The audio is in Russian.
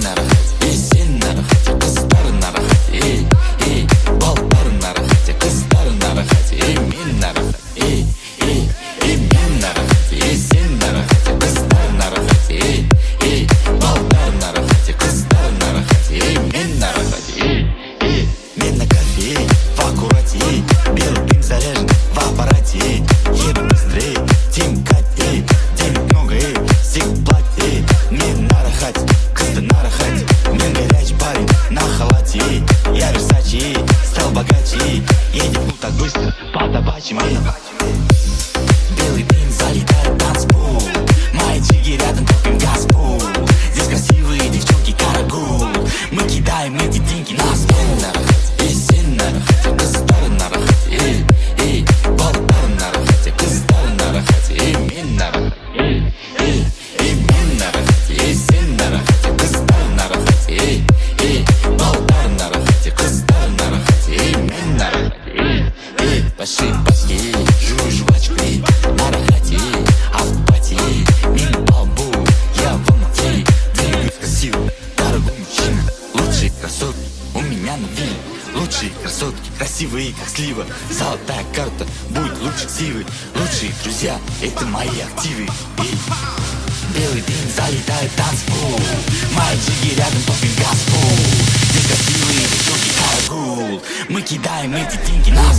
never богаче. Едем не так быстро подобать мне Лучшие красотки, красивые, как слива Золотая карта, будет лучше сивы Лучшие друзья, это мои активы Эй. Белый день залетает танцпол Мои джиги рядом топим газпол Здесь красивые девчонки, каргул Мы кидаем эти деньги на